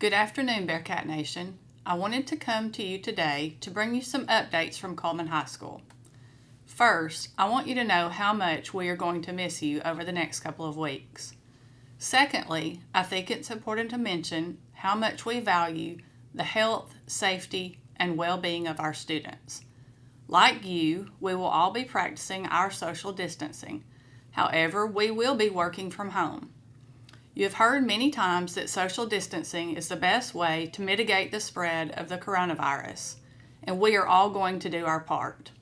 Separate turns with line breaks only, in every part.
Good afternoon, Bearcat Nation. I wanted to come to you today to bring you some updates from Cullman High School. First, I want you to know how much we are going to miss you over the next couple of weeks. Secondly, I think it's important to mention how much we value the health, safety, and well-being of our students. Like you, we will all be practicing our social distancing. However, we will be working from home. You have heard many times that social distancing is the best way to mitigate the spread of the coronavirus, and we are all going to do our part.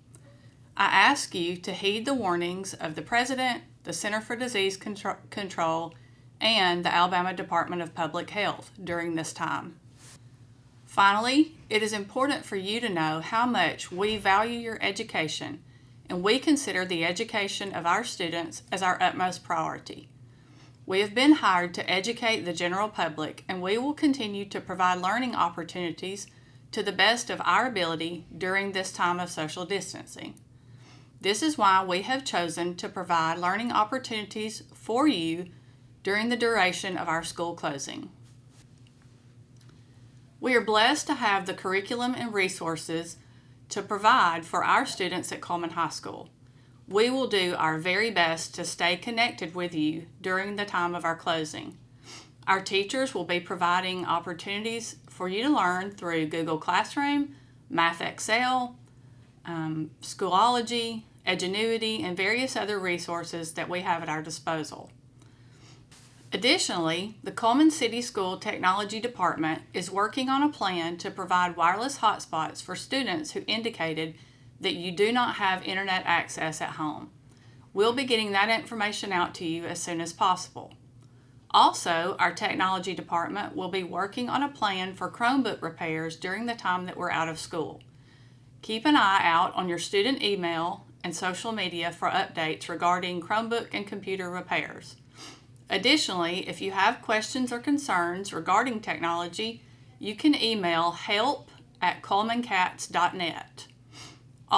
I ask you to heed the warnings of the President, the Center for Disease Control, and the Alabama Department of Public Health during this time. Finally, it is important for you to know how much we value your education and we consider the education of our students as our utmost priority. We have been hired to educate the general public and we will continue to provide learning opportunities to the best of our ability during this time of social distancing. This is why we have chosen to provide learning opportunities for you during the duration of our school closing. We are blessed to have the curriculum and resources to provide for our students at Cullman High School. We will do our very best to stay connected with you during the time of our closing. Our teachers will be providing opportunities for you to learn through Google Classroom, MathXL, um, Schoology, Edgenuity, and various other resources that we have at our disposal. Additionally, the Cullman City School Technology Department is working on a plan to provide wireless hotspots for students who indicated that you do not have internet access at home. We'll be getting that information out to you as soon as possible. Also, our technology department will be working on a plan for Chromebook repairs during the time that we're out of school. Keep an eye out on your student email and social media for updates regarding Chromebook and computer repairs. Additionally, if you have questions or concerns regarding technology, you can email help at cullmancats.net.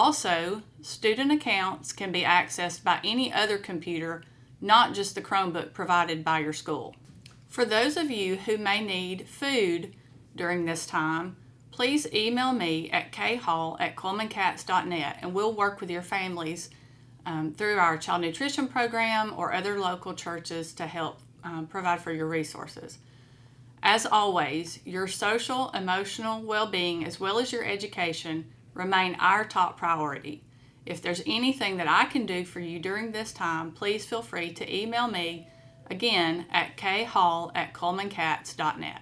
Also, student accounts can be accessed by any other computer, not just the Chromebook provided by your school. For those of you who may need food during this time, please email me at khall at cullmancats.net and we'll work with your families um, through our child nutrition program or other local churches to help um, provide for your resources. As always, your social, emotional well-being as well as your education remain our top priority. If there's anything that I can do for you during this time, please feel free to email me again at khall at cullmancats.net.